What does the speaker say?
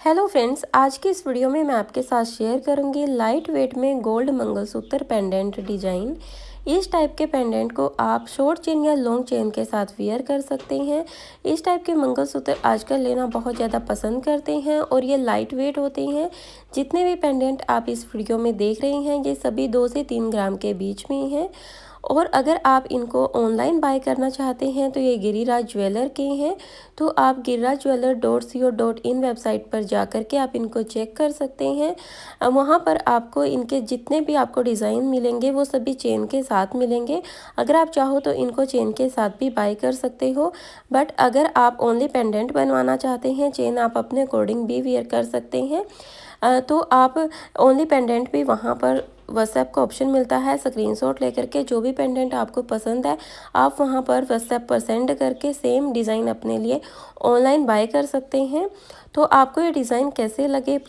Hello friends आज की इस वीडियो में मैं आपके साथ शेयर करूँगी लाइट वेट में गोल्ड मंगलसूत्र पेंडेंट डिज़ाइन इस टाइप के पेंडेंट को आप शॉर्ट चेन या लॉन्ग चेन के साथ वेयर कर सकते हैं। इस टाइप के मंगलसूत्र आजकल लेना बहुत ज़्यादा पसंद करते हैं और ये लाइट वेट होते हैं। जितने भी पेंडेंट आप इस वीडियो में देख रहे हैं, ये सभी दो से तीन ग्राम के बीच में हैं। और अगर आप इनको ऑनलाइन बाय करना चाहते हैं तो ये गिरिराज ज्वेलर के हैं। तो आप Giriraj jeweller dot c o dot in website पर जा कर के आप इनको चेक कर सकते हैं। वहाँ पर आपको इनके जितने भी आपको डिज़ाइन मिलेंगे, वो सभी चेन के साथ मिलेंगे। अगर आप चाहो तो इनको चेन के साथ भी बाय कर सकते हो। बट अगर आप ओनली पेंडेंट बनवाना चाहते हैं चेन आप अपने अकॉर्डिंग भी वेयर कर सकते हैं। तो आप ओनली पेंडेंट भी वहाँ पर व्हाट्सएप का ऑप्शन मिलता है स्क्रीनशॉट लेकर के जो भी पेंडेंट आपको पसंद है, आप वहाँ पर व्हाट्सएप पर सेंड करके सेम डिज़ाइन अपने लिए ऑनलाइन बाय कर सकते हैं। तो आपको ये डिज़ाइन कैसे लगे?